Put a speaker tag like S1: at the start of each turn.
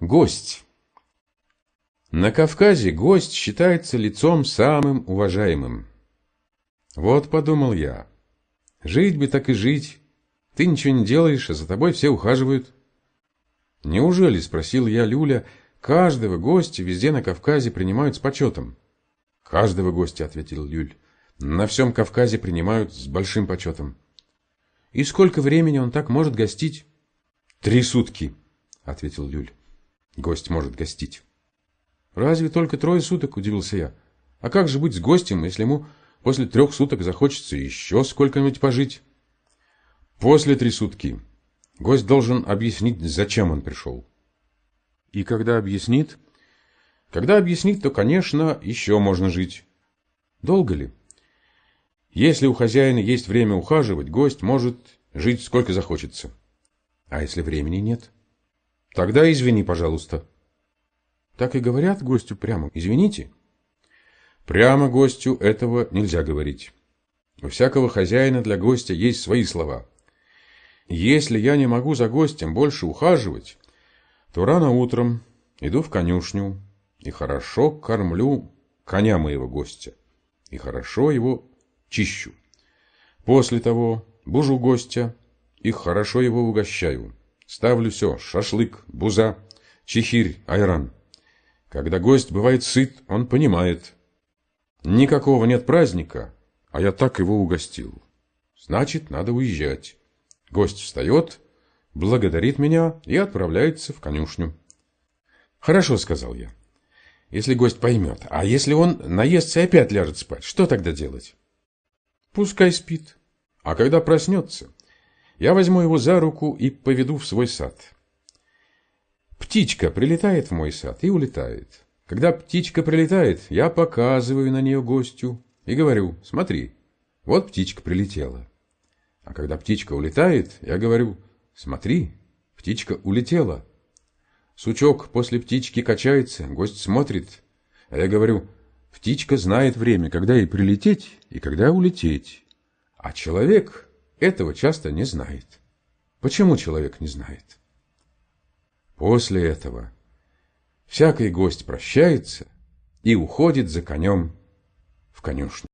S1: Гость. На Кавказе гость считается лицом самым уважаемым. Вот подумал я, жить бы так и жить. Ты ничего не делаешь, а за тобой все ухаживают. Неужели, спросил я Люля, каждого гостя везде на Кавказе принимают с почетом? Каждого гостя, ответил Люль. На всем Кавказе принимают с большим почетом. И сколько времени он так может гостить? Три сутки, ответил Люль. Гость может гостить. Разве только трое суток, удивился я. А как же быть с гостем, если ему после трех суток захочется еще сколько-нибудь пожить? После три сутки. Гость должен объяснить, зачем он пришел. И когда объяснит? Когда объяснит, то, конечно, еще можно жить. Долго ли? Если у хозяина есть время ухаживать, гость может жить сколько захочется. А если времени нет? Тогда извини, пожалуйста. Так и говорят гостю прямо. Извините. Прямо гостю этого нельзя говорить. У всякого хозяина для гостя есть свои слова. Если я не могу за гостем больше ухаживать, то рано утром иду в конюшню и хорошо кормлю коня моего гостя, и хорошо его чищу. После того бужу гостя и хорошо его угощаю. Ставлю все – шашлык, буза, чехирь, айран. Когда гость бывает сыт, он понимает. Никакого нет праздника, а я так его угостил. Значит, надо уезжать. Гость встает, благодарит меня и отправляется в конюшню. «Хорошо», — сказал я. «Если гость поймет. А если он наестся и опять ляжет спать, что тогда делать?» «Пускай спит. А когда проснется, я возьму его за руку и поведу в свой сад. Птичка прилетает в мой сад и улетает. Когда птичка прилетает, я показываю на нее гостю и говорю, смотри, вот птичка прилетела. А когда птичка улетает, я говорю, смотри, птичка улетела. Сучок после птички качается, гость смотрит. А я говорю, птичка знает время, когда ей прилететь и когда улететь. А человек этого часто не знает. Почему человек не знает? После этого всякий гость прощается и уходит за конем в конюшню.